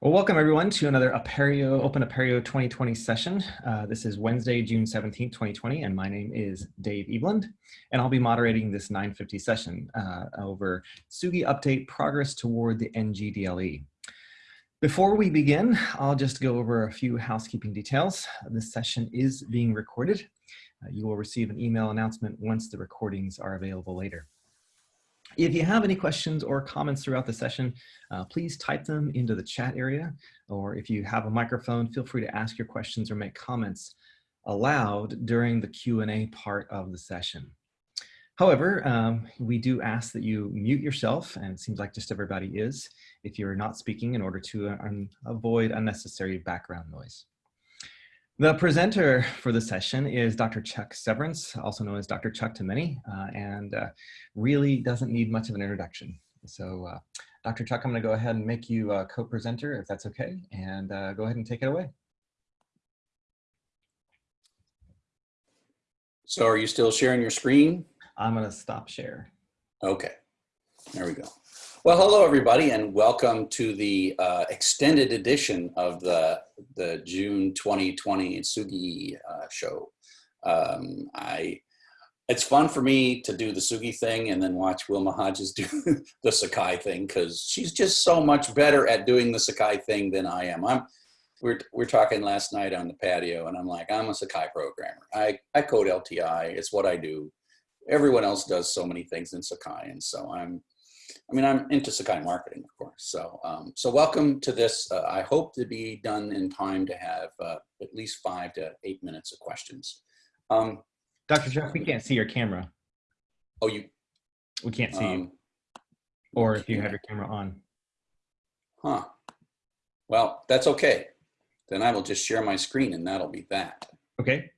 Well, welcome everyone to another Apereo, Open Apereo 2020 session. Uh, this is Wednesday, June 17th, 2020, and my name is Dave Eveland, and I'll be moderating this 950 session uh, over TSUGI Update Progress Toward the NGDLE. Before we begin, I'll just go over a few housekeeping details. This session is being recorded. Uh, you will receive an email announcement once the recordings are available later. If you have any questions or comments throughout the session, uh, please type them into the chat area, or if you have a microphone, feel free to ask your questions or make comments aloud during the Q&A part of the session. However, um, we do ask that you mute yourself, and it seems like just everybody is, if you're not speaking in order to uh, avoid unnecessary background noise. The presenter for the session is Dr. Chuck Severance, also known as Dr. Chuck to many, uh, and uh, really doesn't need much of an introduction. So uh, Dr. Chuck, I'm gonna go ahead and make you a co-presenter if that's okay, and uh, go ahead and take it away. So are you still sharing your screen? I'm gonna stop share. Okay, there we go. Well, hello everybody and welcome to the uh, extended edition of the, the June 2020 Tsugi uh, show. Um, I, it's fun for me to do the Tsugi thing and then watch Wilma Hodges do the Sakai thing because she's just so much better at doing the Sakai thing than I am. I'm, we're, we're talking last night on the patio and I'm like, I'm a Sakai programmer. I, I code LTI, it's what I do. Everyone else does so many things in Sakai and so I'm I mean, I'm into Sakai marketing, of course. So, um, so welcome to this. Uh, I hope to be done in time to have uh, at least five to eight minutes of questions. Um, Dr. Jeff, we can't see your camera. Oh, you? We can't see um, you. Or if you have your camera on. Huh. Well, that's okay. Then I will just share my screen and that'll be that. Okay.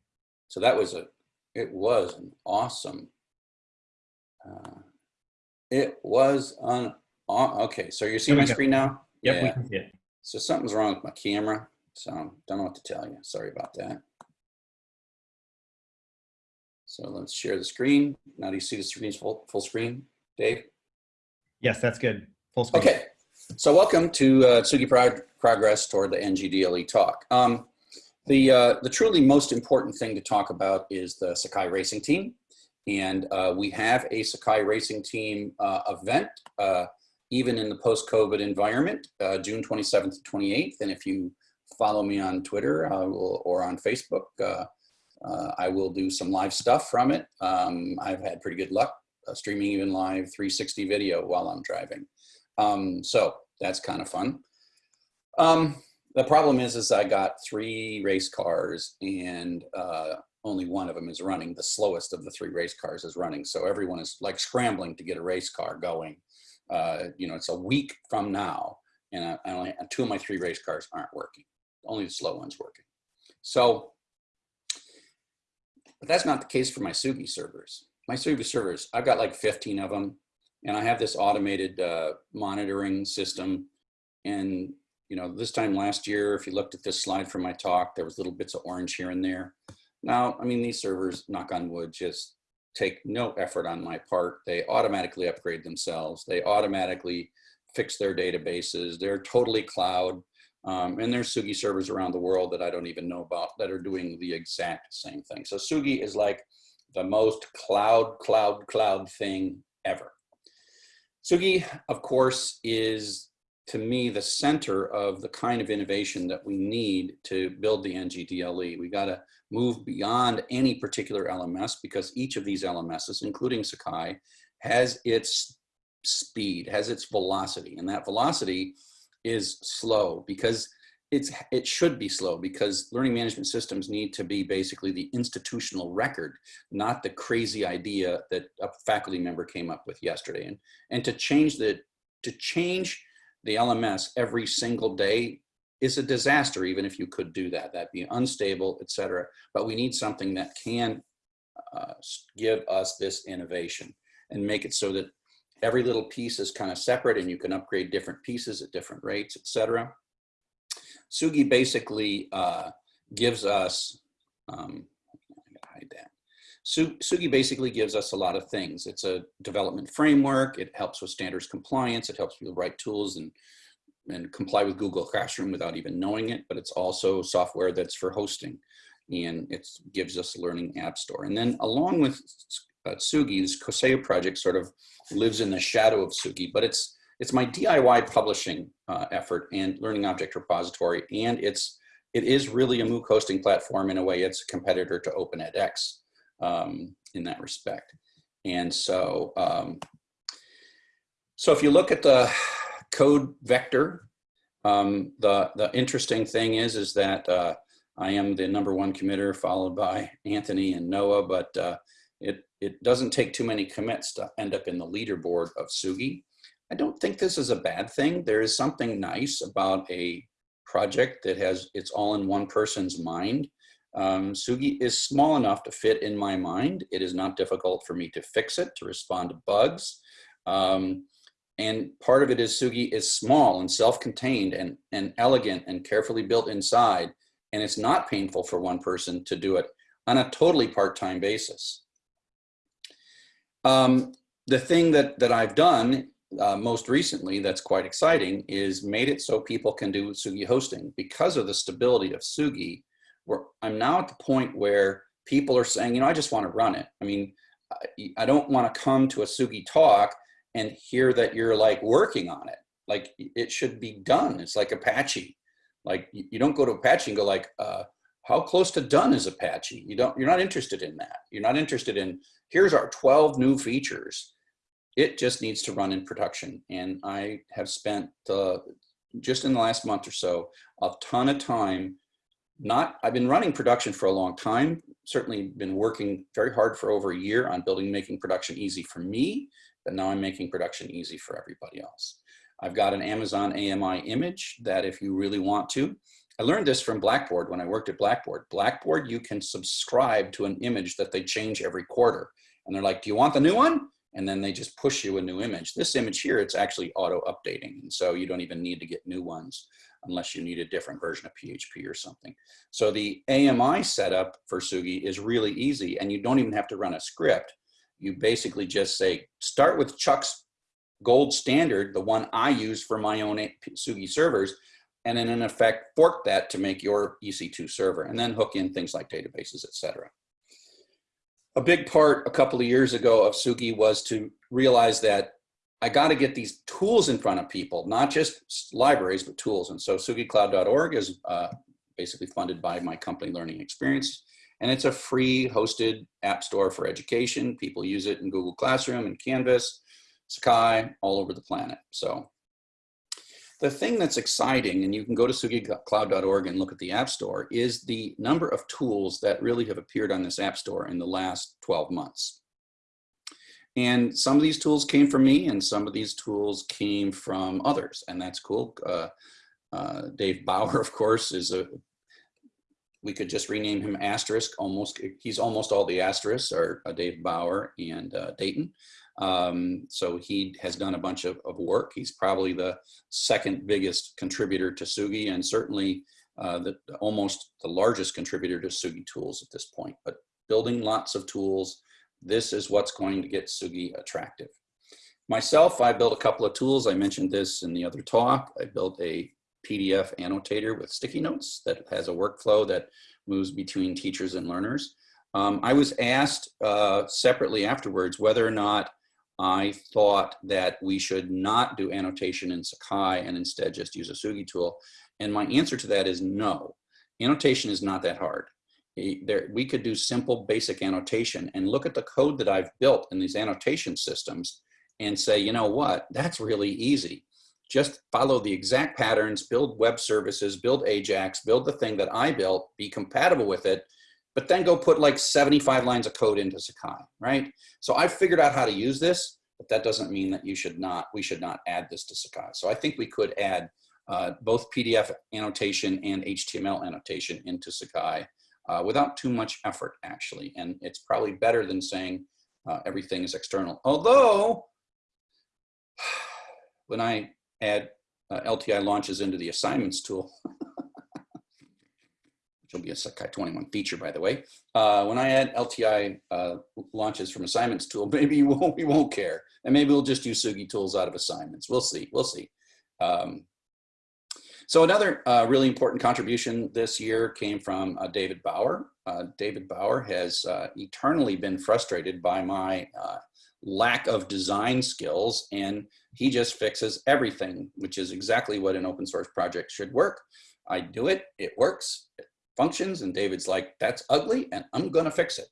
So that was a, it was an awesome, uh, it was on, on okay, so you're seeing my screen now? Yep, yeah. we can see it. So something's wrong with my camera. So I don't know what to tell you. Sorry about that. So let's share the screen. Now do you see the screen full, full screen, Dave? Yes, that's good. Full screen. Okay. So welcome to uh, Tsugi Prog Progress toward the NGDLE talk. Um, the, uh, the truly most important thing to talk about is the Sakai Racing Team. And uh, we have a Sakai Racing Team uh, event, uh, even in the post-COVID environment, uh, June 27th to 28th. And if you follow me on Twitter will, or on Facebook, uh, uh, I will do some live stuff from it. Um, I've had pretty good luck streaming even live 360 video while I'm driving. Um, so that's kind of fun. Um, the problem is, is I got three race cars and uh, only one of them is running. The slowest of the three race cars is running. So everyone is like scrambling to get a race car going. Uh, you know, it's a week from now and I, I only, two of my three race cars aren't working. Only the slow one's working. So, but that's not the case for my Tsugi servers. My Tsugi servers, I've got like 15 of them and I have this automated uh, monitoring system. And, you know, this time last year, if you looked at this slide from my talk, there was little bits of orange here and there. Now, I mean, these servers, knock on wood, just take no effort on my part. They automatically upgrade themselves. They automatically fix their databases. They're totally cloud. Um, and there's Tsugi servers around the world that I don't even know about that are doing the exact same thing. So Tsugi is like the most cloud, cloud, cloud thing ever. Tsugi, of course, is to me the center of the kind of innovation that we need to build the NGDLE. We got to move beyond any particular LMS because each of these LMSs, including Sakai, has its speed, has its velocity, and that velocity is slow because it's it should be slow because learning management systems need to be basically the institutional record, not the crazy idea that a faculty member came up with yesterday. And and to change the to change the LMS every single day is a disaster, even if you could do that. That'd be unstable, et cetera. But we need something that can uh, give us this innovation and make it so that every little piece is kind of separate and you can upgrade different pieces at different rates, et cetera. Tsugi basically uh, gives us, um, hide that. Tsugi basically gives us a lot of things. It's a development framework. It helps with standards compliance. It helps with the right tools and and comply with Google Classroom without even knowing it, but it's also software that's for hosting and it gives us learning app store. And then along with uh, Tsugi, this Koseu project sort of lives in the shadow of Tsugi, but it's it's my DIY publishing uh, effort and learning object repository, and it's it is really a MOOC hosting platform in a way. It's a competitor to Open edX um, in that respect. And so, um, so if you look at the code vector, um, the the interesting thing is is that uh, I am the number one committer, followed by Anthony and Noah, but uh, it it doesn't take too many commits to end up in the leaderboard of Tsugi. I don't think this is a bad thing. There is something nice about a project that has it's all in one person's mind. Um, Tsugi is small enough to fit in my mind. It is not difficult for me to fix it, to respond to bugs. Um, and part of it is Tsugi is small and self-contained and, and elegant and carefully built inside. And it's not painful for one person to do it on a totally part-time basis. Um, the thing that, that I've done uh, most recently that's quite exciting is made it so people can do Tsugi hosting because of the stability of Tsugi, Where I'm now at the point where people are saying, you know, I just want to run it. I mean, I, I don't want to come to a Tsugi talk and hear that you're like working on it. Like it should be done. It's like Apache. Like you don't go to Apache and go like, uh, how close to done is Apache? You don't, you're not interested in that. You're not interested in, here's our 12 new features it just needs to run in production. And I have spent uh, just in the last month or so, a ton of time, not, I've been running production for a long time, certainly been working very hard for over a year on building, making production easy for me, now I'm making production easy for everybody else. I've got an Amazon AMI image that if you really want to, I learned this from Blackboard when I worked at Blackboard. Blackboard, you can subscribe to an image that they change every quarter. And they're like, do you want the new one? and then they just push you a new image. This image here, it's actually auto updating. And so you don't even need to get new ones unless you need a different version of PHP or something. So the AMI setup for Tsugi is really easy and you don't even have to run a script. You basically just say, start with Chuck's gold standard, the one I use for my own Tsugi servers, and then in effect fork that to make your EC2 server and then hook in things like databases, et cetera a big part a couple of years ago of Tsugi was to realize that I got to get these tools in front of people, not just libraries, but tools. And so TsugiCloud.org is uh, basically funded by my company Learning Experience. And it's a free hosted app store for education. People use it in Google Classroom and Canvas, Sakai, all over the planet. So the thing that's exciting, and you can go to tsugicloud.org and look at the App Store, is the number of tools that really have appeared on this App Store in the last 12 months. And some of these tools came from me, and some of these tools came from others, and that's cool. Uh, uh, Dave Bauer, of course, is a, we could just rename him Asterisk, almost, he's almost all the asterisks are uh, Dave Bauer and uh, Dayton. Um, so he has done a bunch of, of, work. He's probably the second biggest contributor to Tsugi and certainly uh, the, almost the largest contributor to Tsugi tools at this point. But building lots of tools, this is what's going to get Tsugi attractive. Myself, I built a couple of tools. I mentioned this in the other talk. I built a PDF annotator with sticky notes that has a workflow that moves between teachers and learners. Um, I was asked uh, separately afterwards whether or not I thought that we should not do annotation in Sakai and instead just use a Tsugi tool. And my answer to that is no. Annotation is not that hard. There, we could do simple basic annotation and look at the code that I've built in these annotation systems and say, you know what, that's really easy. Just follow the exact patterns, build web services, build Ajax, build the thing that I built, be compatible with it, but then go put like 75 lines of code into Sakai, right? So I figured out how to use this, but that doesn't mean that you should not, we should not add this to Sakai. So I think we could add uh, both PDF annotation and HTML annotation into Sakai uh, without too much effort actually. And it's probably better than saying uh, everything is external. Although, when I add uh, LTI launches into the assignments tool, which will be a Sakai 21 feature, by the way. Uh, when I add LTI uh, launches from assignments tool, maybe we won't, we won't care. And maybe we'll just use Tsugi tools out of assignments. We'll see, we'll see. Um, So another uh, really important contribution this year came from uh, David Bauer. Uh, David Bauer has eternally been frustrated by my lack of design skills and he just fixes everything, which is exactly what an open source project should work. I do it, it works, it functions, and David's like, that's ugly and I'm gonna fix it.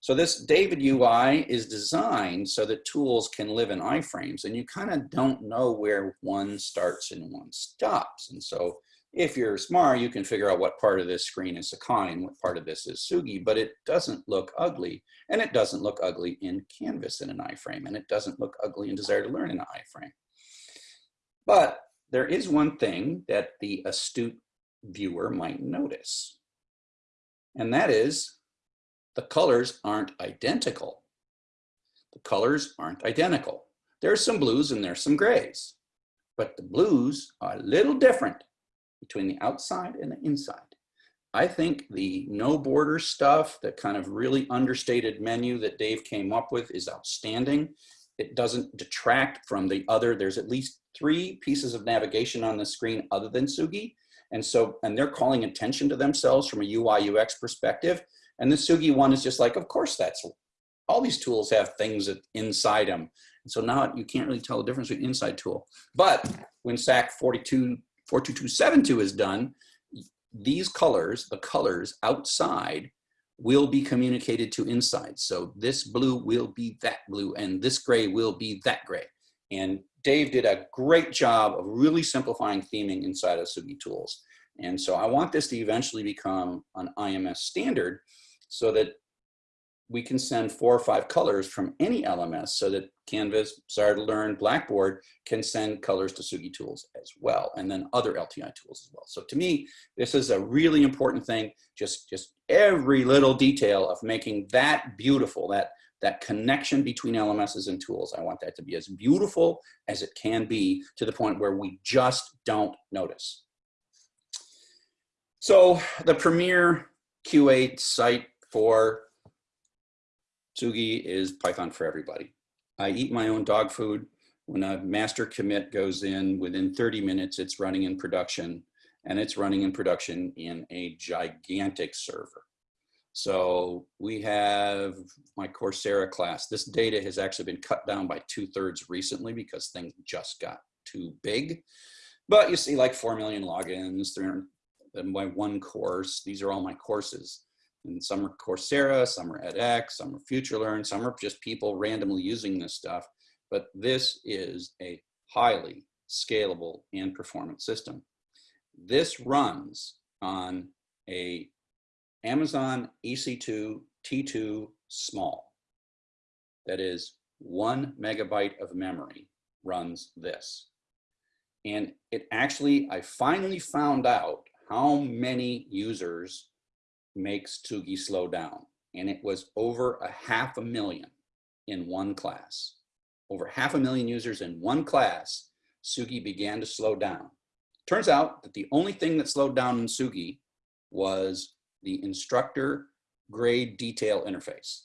So this David UI is designed so that tools can live in iframes and you kind of don't know where one starts and one stops. And so if you're smart, you can figure out what part of this screen is Sakai and what part of this is Tsugi, but it doesn't look ugly. And it doesn't look ugly in Canvas in an iframe, and it doesn't look ugly in Desire to Learn in an iframe. But there is one thing that the astute viewer might notice, and that is the colors aren't identical. The colors aren't identical. There's some blues and there's some grays, but the blues are a little different between the outside and the inside. I think the no border stuff, that kind of really understated menu that Dave came up with is outstanding. It doesn't detract from the other. There's at least three pieces of navigation on the screen other than Tsugi. And so, and they're calling attention to themselves from a UI UX perspective. And the Tsugi one is just like, of course that's, all these tools have things inside them. And so now you can't really tell the difference between inside tool. But when SAC 42, 42272 is done, these colors, the colors outside will be communicated to inside. So this blue will be that blue and this gray will be that gray. And Dave did a great job of really simplifying theming inside of Tsugi tools. And so I want this to eventually become an IMS standard so that we can send four or five colors from any LMS so that Canvas, Learn, Blackboard can send colors to Tsugi tools as well, and then other LTI tools as well. So to me, this is a really important thing, just, just every little detail of making that beautiful, that, that connection between LMSs and tools. I want that to be as beautiful as it can be to the point where we just don't notice. So the premier Q8 site for Tsugi is Python for everybody. I eat my own dog food. When a master commit goes in, within 30 minutes, it's running in production and it's running in production in a gigantic server. So we have my Coursera class. This data has actually been cut down by two thirds recently because things just got too big. But you see like 4 million logins, 300, my one course. These are all my courses. And some are Coursera, some are edX, some are FutureLearn, some are just people randomly using this stuff. But this is a highly scalable and performant system. This runs on a Amazon EC2 T2 small. That is one megabyte of memory runs this. And it actually, I finally found out how many users makes Tsugi slow down. And it was over a half a million in one class. Over half a million users in one class, Tsugi began to slow down. Turns out that the only thing that slowed down in Tsugi was the instructor grade detail interface.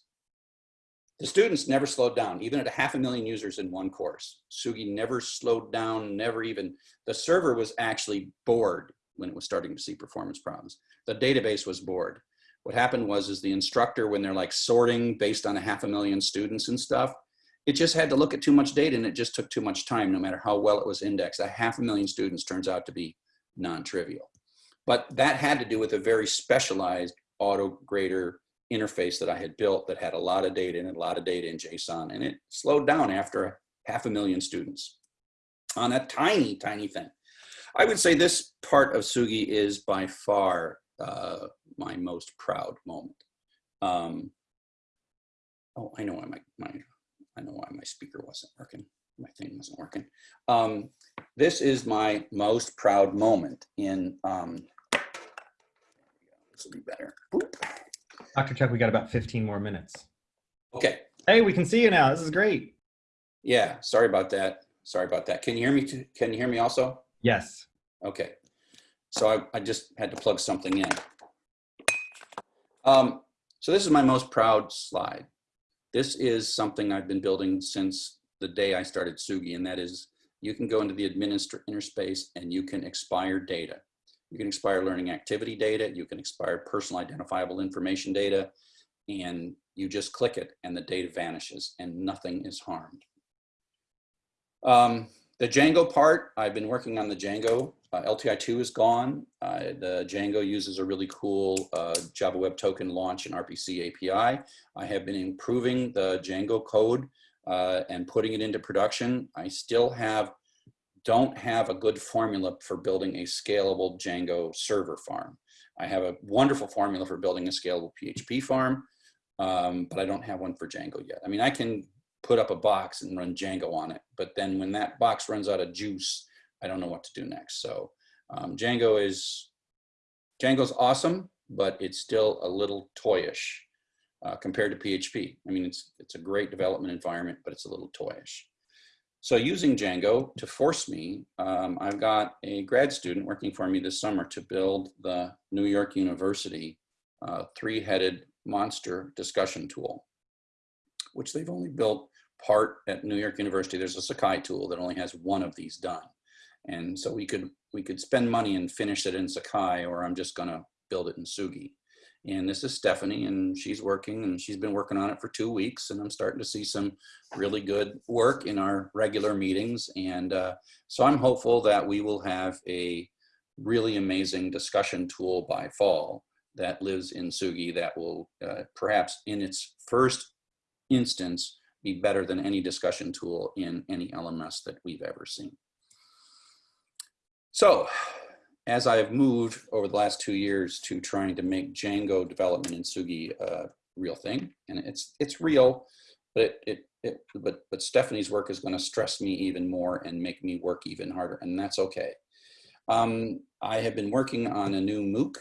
The students never slowed down, even at a half a million users in one course. Tsugi never slowed down, never even, the server was actually bored when it was starting to see performance problems. The database was bored. What happened was is the instructor, when they're like sorting based on a half a million students and stuff, it just had to look at too much data and it just took too much time, no matter how well it was indexed. A half a million students turns out to be non-trivial. But that had to do with a very specialized auto grader interface that I had built that had a lot of data and a lot of data in JSON and it slowed down after a half a million students on a tiny, tiny thing. I would say this part of Tsugi is by far uh, my most proud moment. Um, oh, I know why my, my, I know why my speaker wasn't working. My thing wasn't working. Um, this is my most proud moment in, um, this will be better. Dr. Chuck, we got about 15 more minutes. Okay. Hey, we can see you now. This is great. Yeah, sorry about that. Sorry about that. Can you hear me? Too? Can you hear me also? Yes. Okay. So I, I just had to plug something in. Um, so this is my most proud slide. This is something I've been building since the day I started Tsugi, and that is you can go into the administrator space and you can expire data. You can expire learning activity data, you can expire personal identifiable information data, and you just click it and the data vanishes and nothing is harmed. Um, the Django part, I've been working on the Django. Uh, LTI2 is gone. Uh, the Django uses a really cool uh, Java Web Token launch and RPC API. I have been improving the Django code uh, and putting it into production. I still have, don't have a good formula for building a scalable Django server farm. I have a wonderful formula for building a scalable PHP farm, um, but I don't have one for Django yet. I mean, I can put up a box and run Django on it. But then when that box runs out of juice, I don't know what to do next. So um, Django is, Django's awesome, but it's still a little toyish uh, compared to PHP. I mean, it's, it's a great development environment, but it's a little toyish. So using Django to force me, um, I've got a grad student working for me this summer to build the New York University uh, three-headed monster discussion tool, which they've only built part at New York University, there's a Sakai tool that only has one of these done. And so we could we could spend money and finish it in Sakai, or I'm just gonna build it in Tsugi. And this is Stephanie, and she's working, and she's been working on it for two weeks, and I'm starting to see some really good work in our regular meetings. And uh, so I'm hopeful that we will have a really amazing discussion tool by fall that lives in Tsugi that will uh, perhaps in its first instance be better than any discussion tool in any LMS that we've ever seen. So as I've moved over the last two years to trying to make Django development in Tsugi a real thing, and it's it's real, but it, it, it but but Stephanie's work is going to stress me even more and make me work even harder, and that's okay. Um, I have been working on a new MOOC,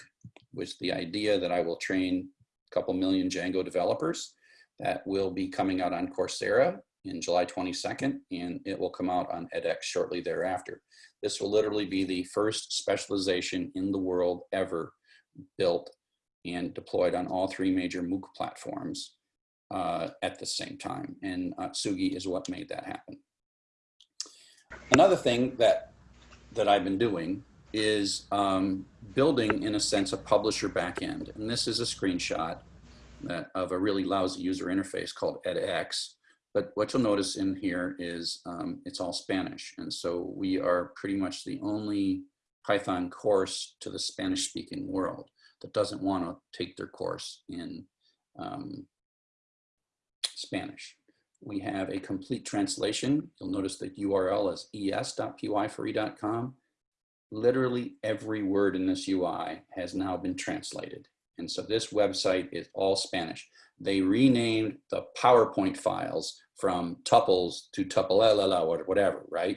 with the idea that I will train a couple million Django developers that will be coming out on Coursera in July 22nd, and it will come out on edX shortly thereafter. This will literally be the first specialization in the world ever built and deployed on all three major MOOC platforms uh, at the same time. And uh, Tsugi is what made that happen. Another thing that, that I've been doing is um, building, in a sense, a publisher backend. And this is a screenshot of a really lousy user interface called edX. But what you'll notice in here is um, it's all Spanish. And so we are pretty much the only Python course to the Spanish speaking world that doesn't want to take their course in um, Spanish. We have a complete translation. You'll notice the URL is es.py4e.com. Literally every word in this UI has now been translated. And so this website is all Spanish. They renamed the PowerPoint files from tuples to tuple or whatever, right?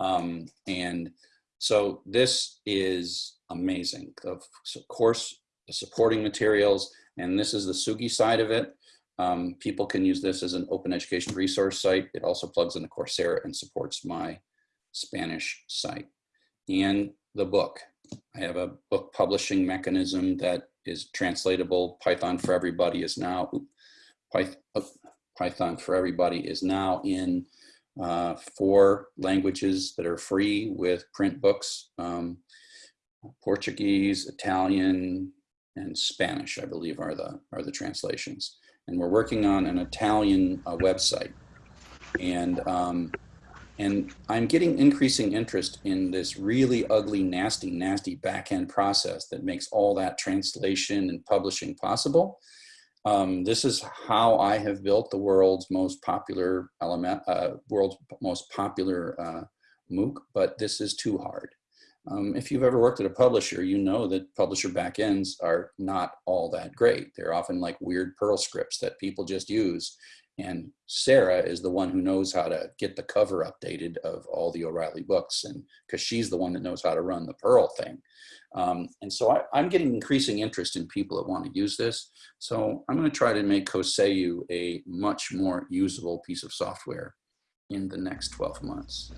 Um, and so this is amazing. Of course, the supporting materials, and this is the Sugi side of it. Um, people can use this as an open education resource site. It also plugs into Coursera and supports my Spanish site. And the book. I have a book publishing mechanism that is translatable. Python for Everybody is now, Python for Everybody is now in uh, four languages that are free with print books. Um, Portuguese, Italian, and Spanish, I believe are the, are the translations. And we're working on an Italian uh, website. And um, and I'm getting increasing interest in this really ugly, nasty, nasty backend process that makes all that translation and publishing possible. Um, this is how I have built the world's most popular element, uh, world's most popular uh, MOOC, but this is too hard. Um, if you've ever worked at a publisher, you know that publisher backends are not all that great. They're often like weird Perl scripts that people just use and Sarah is the one who knows how to get the cover updated of all the O'Reilly books and because she's the one that knows how to run the Perl thing. Um, and so I, am getting increasing interest in people that want to use this. So I'm going to try to make Koseu a much more usable piece of software in the next 12 months.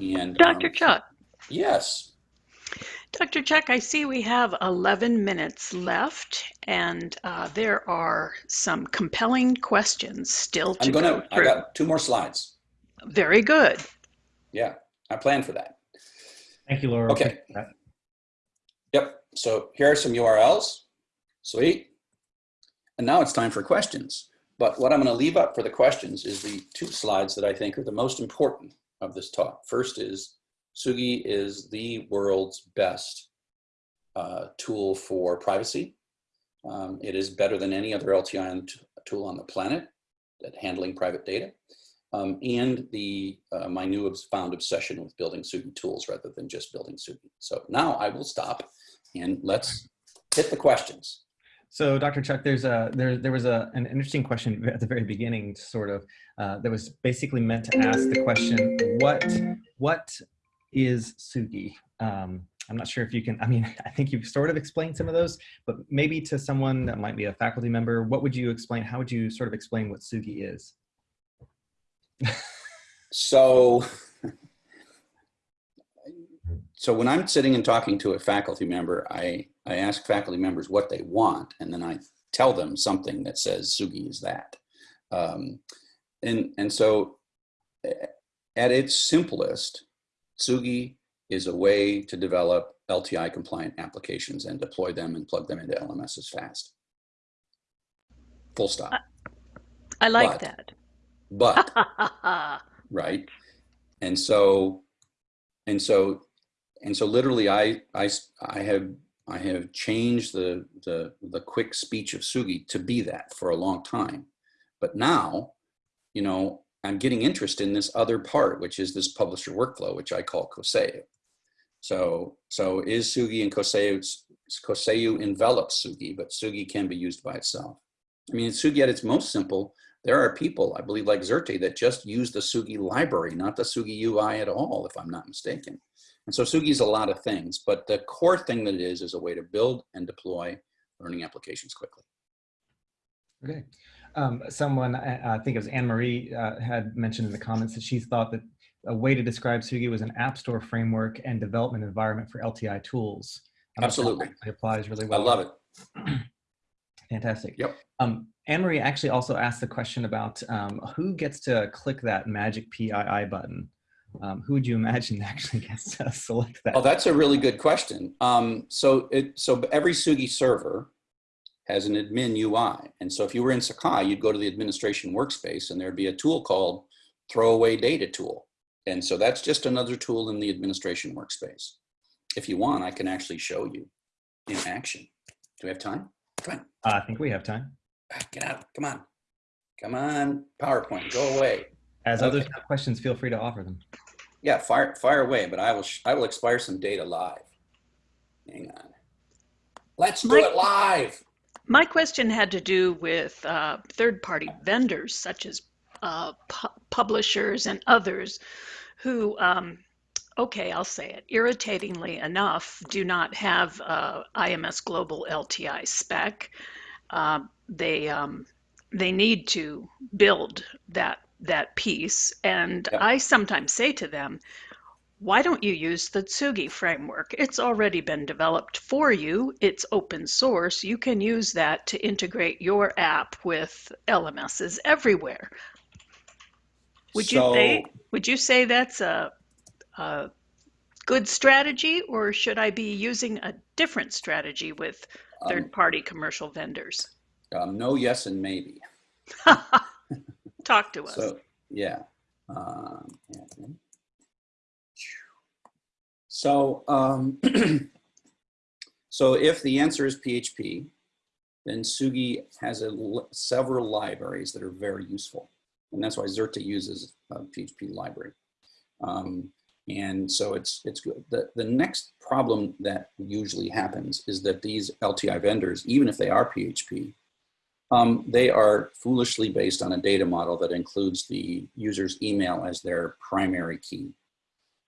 And Dr. Um, Chuck. Yes. Dr. Chuck, I see we have 11 minutes left, and uh, there are some compelling questions still to I'm gonna, go through. I got two more slides. Very good. Yeah. I plan for that. Thank you, Laura. Okay. Yep. So here are some URLs. Sweet. And now it's time for questions. But what I'm going to leave up for the questions is the two slides that I think are the most important of this talk. First is Tsugi is the world's best uh, tool for privacy. Um, it is better than any other LTI tool on the planet at handling private data. Um, and the uh, my new found obsession with building Tsugi tools rather than just building Tsugi. So now I will stop and let's hit the questions. So, Dr. Chuck, there's a there there was a an interesting question at the very beginning, sort of, uh, that was basically meant to ask the question, what what is Tsugi? Um, I'm not sure if you can. I mean, I think you've sort of explained some of those, but maybe to someone that might be a faculty member, what would you explain? How would you sort of explain what Tsugi is? so so when I'm sitting and talking to a faculty member, I, I ask faculty members what they want, and then I tell them something that says Tsugi is that. Um, and, and so at its simplest, Tsugi is a way to develop LTI compliant applications and deploy them and plug them into LMSs fast. Full stop. I like But- that. But right? And so, and so, and so literally I, I, I have, I have changed the, the, the quick speech of Tsugi to be that for a long time. But now, you know, I'm getting interest in this other part, which is this publisher workflow, which I call Koseu. So, so is Tsugi and Koseu, Koseu envelops Tsugi, but Tsugi can be used by itself. I mean, Tsugi at its most simple there are people, I believe like Xerte, that just use the Tsugi library, not the Tsugi UI at all, if I'm not mistaken. And so Tsugi is a lot of things, but the core thing that it is, is a way to build and deploy learning applications quickly. Okay. Um, someone, I, I think it was Anne Marie, uh, had mentioned in the comments that she thought that a way to describe Tsugi was an app store framework and development environment for LTI tools. I don't know if that Absolutely. It applies really well. I love it. Fantastic. Yep. Um, Anne Marie actually also asked the question about um, who gets to click that magic PII button. Um, who would you imagine actually gets to select that? Oh, that's a really good question. Um, so it, so every Tsugi server has an admin UI. And so if you were in Sakai, you'd go to the administration workspace and there'd be a tool called throwaway data tool. And so that's just another tool in the administration workspace. If you want, I can actually show you in action. Do we have time? Come on, Uh, I think we have time. Get out, come on. Come on, PowerPoint, go away. As others have questions, feel free to offer them. Yeah, fire, fire away, but I will, sh- I will expire some data live. Hang on. Let's do it live. My question had to do with uh, third-party vendors such as uh, pu- publishers and others who, um, okay, I'll say it, irritatingly enough, do not have uh, IMS Global LTI spec. Uh, they um, they need to build that that piece, and Yep. I sometimes say to them, why don't you use the Tsugi framework? It's already been developed for you. It's open source. You can use that to integrate your app with LMSs everywhere. Would you say would you say that's a, a good strategy, or should I be using a different strategy with Um, third-party commercial vendors? um, no, yes, and maybe. Talk to us. So, yeah. Um, yeah. So, um, so if the answer is PHP, then Tsugi has a, several libraries that are very useful. And that's why Xerte uses a PHP library. Um, and so it's, it's good. The, the next problem that usually happens is that these LTI vendors, even if they are PHP, um, they are foolishly based on a data model that includes the user's email as their primary key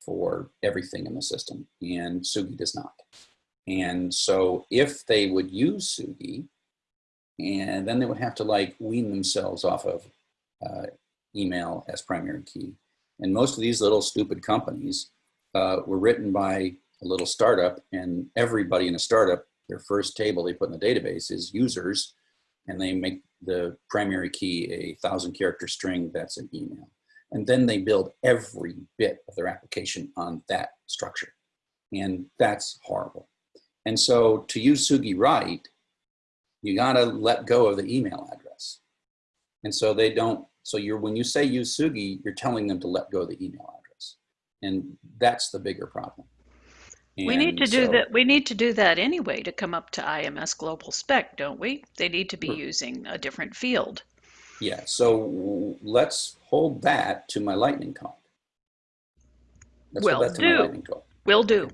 for everything in the system, and Tsugi does not. And so if they would use Tsugi, and then they would have to like wean themselves off of uh, email as primary key. And most of these little stupid companies uh, were written by a little startup, and everybody in a startup, their first table they put in the database is users, and they make the primary key a thousand character string that's an email. And then they build every bit of their application on that structure. And that's horrible. And so to use Tsugi right, you gotta let go of the email address. And so they don't, so you're, when you say use Tsugi, you're telling them to let go of the email address. And that's the bigger problem. We need to And do that. We need to do that anyway to come up to IMS Global Spec, don't we? They need to be Sure. using a different field. Yeah, so let's hold that to my lightning talk. Let's hold Will that to my do. lightning talk. Will do.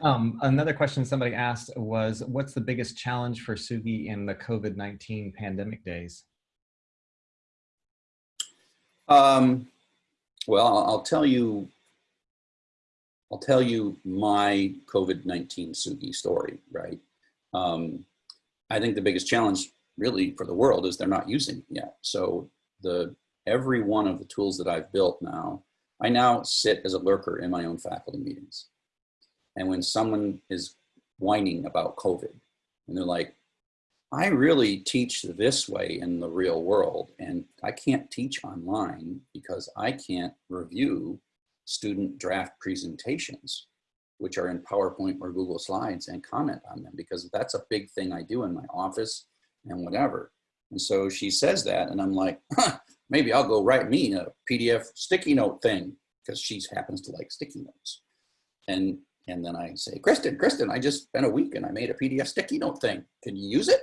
Um, another question somebody asked was, what's the biggest challenge for Tsugi in the COVID-19 pandemic days? Um, well, I'll, I'll tell you, I'll tell you my COVID-19 Tsugi story, right? Um, I think the biggest challenge really for the world is they're not using it yet. So the, every one of the tools that I've built now, I now sit as a lurker in my own faculty meetings. And when someone is whining about COVID and they're like, I really teach this way in the real world, and I can't teach online because I can't review student draft presentations, which are in PowerPoint or Google Slides, and comment on them because that's a big thing I do in my office and whatever. And so she says that, and I'm like, huh, maybe I'll go write me a PDF sticky note thing because she happens to like sticky notes. And and then I say, Kristen, Kristen, I just spent a week and I made a PDF sticky note thing. Can you use it?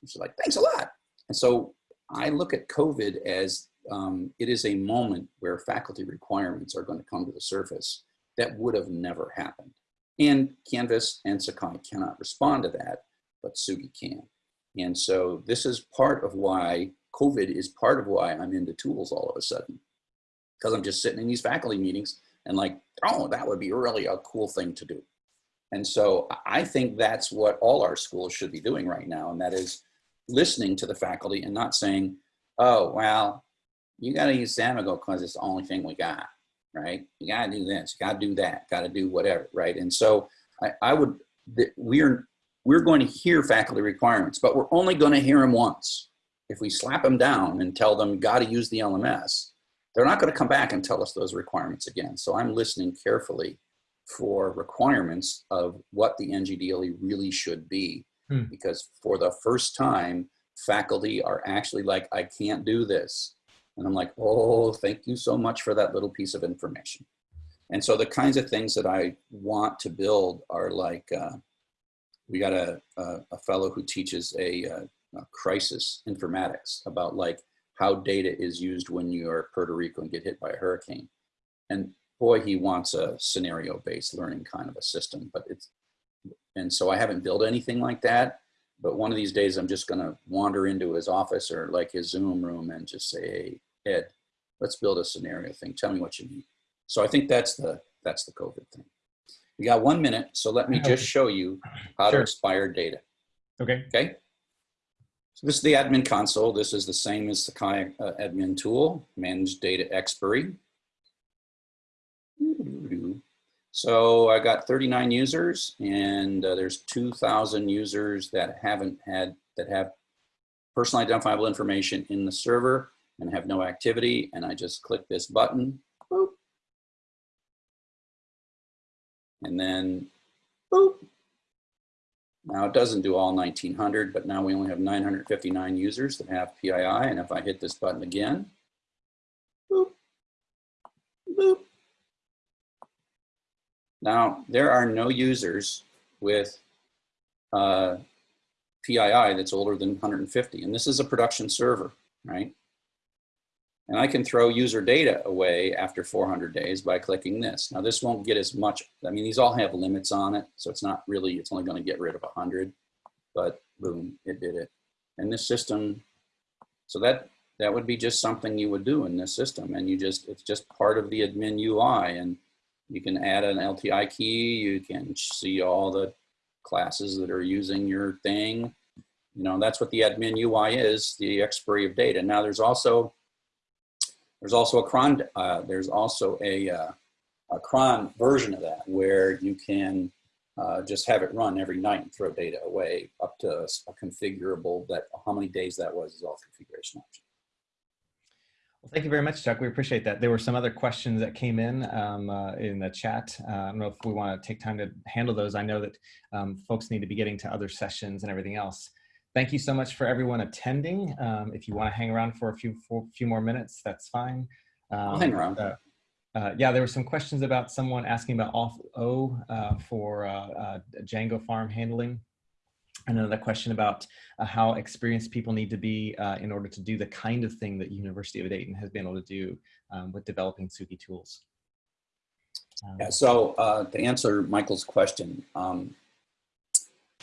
And she's like, thanks a lot. And so I look at COVID as um, it is a moment where faculty requirements are going to come to the surface that would have never happened. And Canvas and Sakai cannot respond to that, but Tsugi can. And so this is part of why COVID is part of why I'm into tools all of a sudden. Because I'm just sitting in these faculty meetings and like, oh, that would be really a cool thing to do. And so I think that's what all our schools should be doing right now. And that is listening to the faculty and not saying, oh, well, you got to use Samigo because it's the only thing we got, right? You got to do this, you got to do that, got to do whatever, right? And so I, I would, we're, we're going to hear faculty requirements, but we're only going to hear them once. If we slap them down and tell them, got to use the LMS, they're not going to come back and tell us those requirements again. So I'm listening carefully for requirements of what the NGDLE really should be. Hmm. Because for the first time, faculty are actually like, I can't do this. And I'm like, oh, thank you so much for that little piece of information. And so the kinds of things that I want to build are like, uh, we got a, a, a fellow who teaches a, uh a crisis informatics about like how data is used when you're Puerto Rico and get hit by a hurricane. And boy, he wants a scenario-based learning kind of a system, but it's, and so I haven't built anything like that, but one of these days I'm just gonna wander into his office or like his Zoom room and just say, hey, Ed, let's build a scenario thing. Tell me what you need. So I think that's the, that's the COVID thing. We got one minute, so let me just show you how to expire data, Okay. okay? So this is the admin console. This is the same as the Kai uh, admin tool, manage data expiry. So I got 39 users and uh, there's 2,000 users that haven't had, that have personally identifiable information in the server and have no activity. And I just click this button, And then, boop. Now it doesn't do all 1900, but now we only have 959 users that have PII. And if I hit this button again, boop, boop. Now there are no users with uh, PII that's older than 150. And this is a production server, right? And I can throw user data away after 400 days by clicking this. Now this won't get as much, I mean, these all have limits on it. So it's not really, it's only gonna get rid of 100, but boom, it did it. And this system, so that, that would be just something you would do in this system. And you just, it's just part of the admin UI. And you can add an LTI key, you can see all the classes that are using your thing. You know, that's what the admin UI is, the expiry of data. Now there's also, there's also a cron, uh, there's also a, uh, a cron version of that where you can uh, just have it run every night and throw data away up to a, a configurable that how many days that was is all configuration option. Well, thank you very much, Chuck. We appreciate that. There were some other questions that came in um, uh, in the chat. Uh, I don't know if we want to take time to handle those. I know that um, folks need to be getting to other sessions and everything else. Thank you so much for everyone attending. Um, if you want to hang around for a few for few more minutes, that's fine. I'll hang around. Uh, uh, yeah, there were some questions about someone asking about off O uh, for uh, uh, Django farm handling. And another question about uh, how experienced people need to be uh, in order to do the kind of thing that University of Dayton has been able to do um, with developing Tsugi tools. Um, Yeah, so uh, to answer Michael's question, um,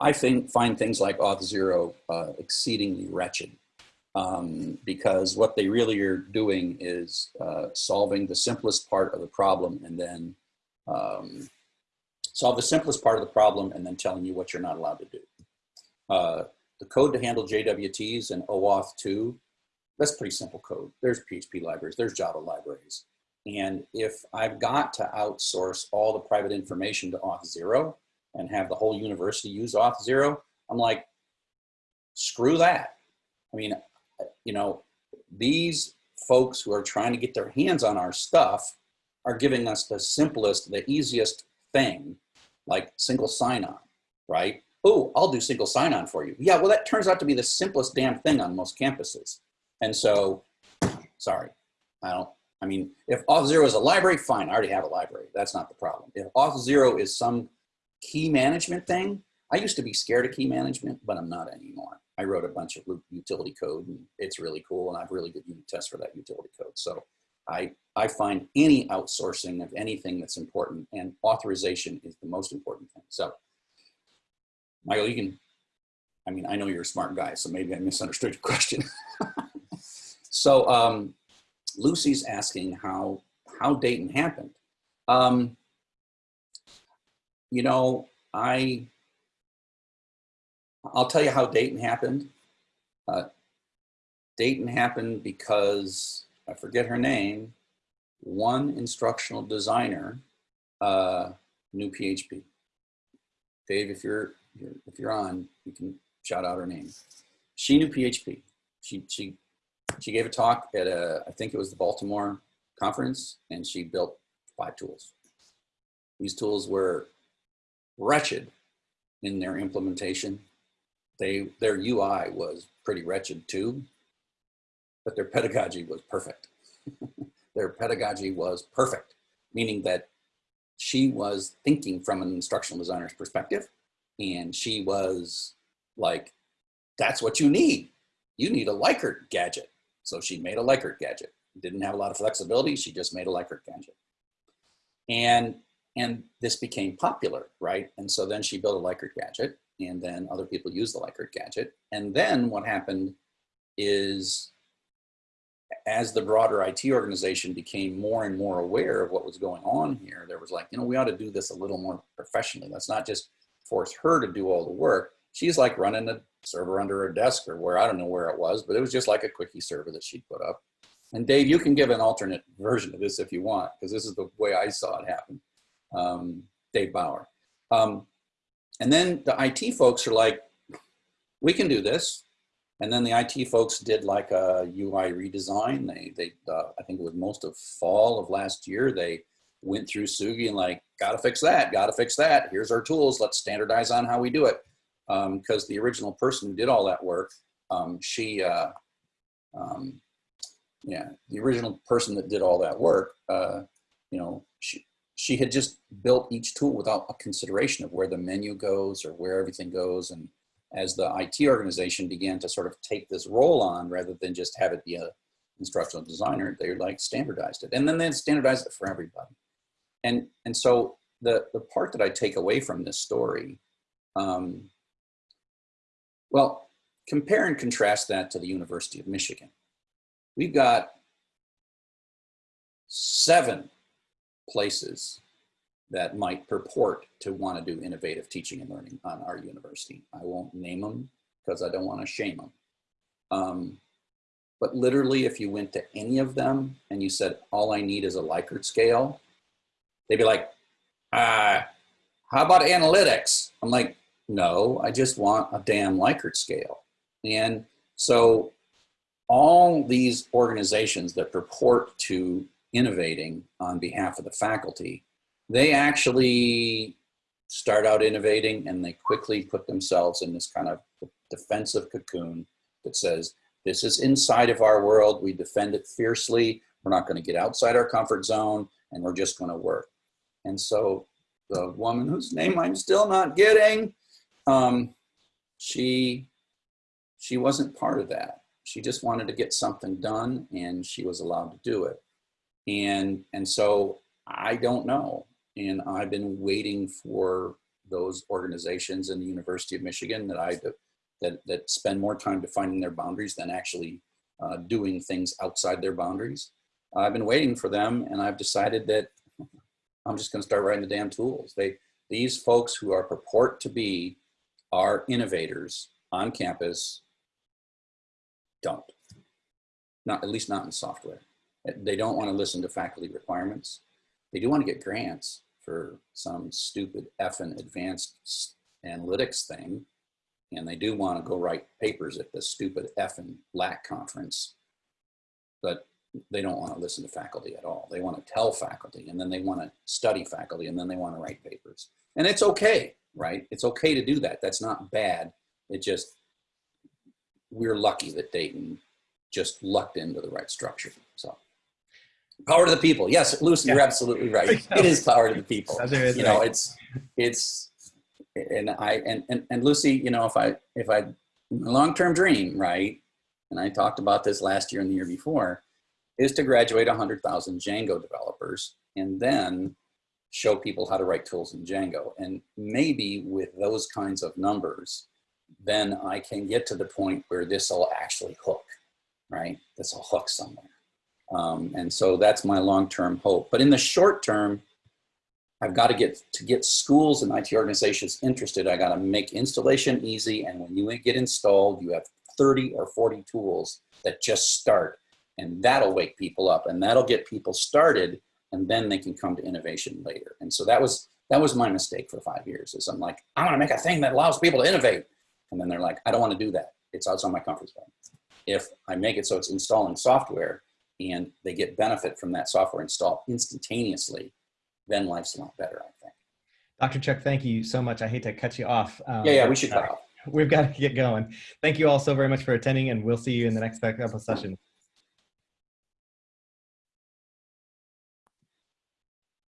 I think find things like Auth0 uh, exceedingly wretched um, because what they really are doing is uh, solving the simplest part of the problem and then um, solve the simplest part of the problem and then telling you what you're not allowed to do. Uh, the code to handle JWTs and OAuth 2, that's pretty simple code. There's PHP libraries, there's Java libraries. And if I've got to outsource all the private information to Auth0 and have the whole university use Auth0, I'm like, screw that. I mean, you know, these folks who are trying to get their hands on our stuff are giving us the simplest, the easiest thing, like single sign-on, right? Oh, I'll do single sign-on for you. Yeah, well, that turns out to be the simplest damn thing on most campuses. And so, sorry, I don't, I mean, if Auth0 is a library, fine, I already have a library. That's not the problem. If Auth0 is some key management thing, I used to be scared of key management, but I'm not anymore. I wrote a bunch of utility code and it's really cool and I have really good unit tests for that utility code. So I, I find any outsourcing of anything that's important and authorization is the most important thing. So Michael, you can, I mean, I know you're a smart guy, so maybe I misunderstood your question. so um, Lucy's asking how, how Dayton happened. Um, you know, I, I'll tell you how Dayton happened. Uh, Dayton happened because, I forget her name, one instructional designer uh, knew PHP. Dave, if you're, if you're on, you can shout out her name. She knew PHP. She, she, she gave a talk at a, I think it was the Baltimore conference, and she built five tools. These tools were wretched in their implementation. They, their UI was pretty wretched too, but their pedagogy was perfect. their pedagogy was perfect, meaning that she was thinking from an instructional designer's perspective and she was like, that's what you need. You need a Likert gadget. So she made a Likert gadget. Didn't have a lot of flexibility. She just made a Likert gadget. And, and this became popular, right? And so then she built a Likert gadget and then other people used the Likert gadget. And then what happened is as the broader IT organization became more and more aware of what was going on here, there was like, you know, we ought to do this a little more professionally. Let's not just force her to do all the work. She's like running a server under her desk or where, I don't know where it was, but it was just like a quickie server that she'd put up. And Dave, you can give an alternate version of this if you want, because this is the way I saw it happen. Um, Dave Bauer. Um, and then the IT folks are like, we can do this. And then the IT folks did like a UI redesign. They, they uh, I think it was most of fall of last year, they went through Tsugi and like, gotta fix that, gotta fix that. Here's our tools, let's standardize on how we do it. Because um, the original person who did all that work, um, she, uh, um, yeah, the original person that did all that work, uh, you know, she, had just built each tool without a consideration of where the menu goes or where everything goes. And as the IT organization began to sort of take this role on rather than just have it be a instructional designer, they like standardized it. And then they standardized it for everybody. And, and so the, the part that I take away from this story, um, well, compare and contrast that to the University of Michigan. We've got seven places that might purport to want to do innovative teaching and learning on our university. I won't name them because I don't want to shame them. Um, but literally, if you went to any of them and you said, all I need is a Likert scale, they'd be like, uh, how about analytics? I'm like, no, I just want a damn Likert scale. And so all these organizations that purport to innovating on behalf of the faculty, they actually start out innovating and they quickly put themselves in this kind of defensive cocoon that says, this is inside of our world. We defend it fiercely. We're not going to get outside our comfort zone and we're just going to work. And so the woman whose name I'm still not getting, um, she, she wasn't part of that. She just wanted to get something done and she was allowed to do it. And, and so I don't know. And I've been waiting for those organizations in the University of Michigan that I that, that spend more time defining their boundaries than actually uh, doing things outside their boundaries. I've been waiting for them and I've decided that I'm just gonna start writing the damn tools. They, these folks who are purport to be our innovators on campus don't. Not, at least not in software. They don't wanna listen to faculty requirements. They do wanna get grants for some stupid effing advanced analytics thing and they do want to go write papers at the stupid effing LAK conference, but they don't want to listen to faculty at all. They want to tell faculty and then they want to study faculty and then they want to write papers. And it's okay, right? It's okay to do that. That's not bad. It just, we're lucky that Dayton just lucked into the right structure. So power to the people. Yes, Lucy, yeah. you're absolutely right. It is power to the people. You know, it's, it's, and I and, and and Lucy, you know, if I if I long-term dream, right? And I talked about this last year and the year before, is to graduate 100,000 Django developers and then show people how to write tools in Django. And maybe with those kinds of numbers, then I can get to the point where this will actually hook, right? This will hook somewhere. Um, and so that's my long-term hope. But in the short term, I've got to get to get schools and IT organizations interested. I got to make installation easy. And when you get installed, you have 30 or 40 tools that just start and that'll wake people up and that'll get people started and then they can come to innovation later. And so that was, that was my mistake for five years is I'm like, I want to make a thing that allows people to innovate. And then they're like, I don't want to do that. It's outside my comfort zone. If I make it so it's installing software and they get benefit from that software installed instantaneously, then life's a lot better, I think. Dr. Chuck, thank you so much. I hate to cut you off. Um, yeah, yeah, we should cut off. We've got to get going. Thank you all so very much for attending and we'll see you in the next sessions.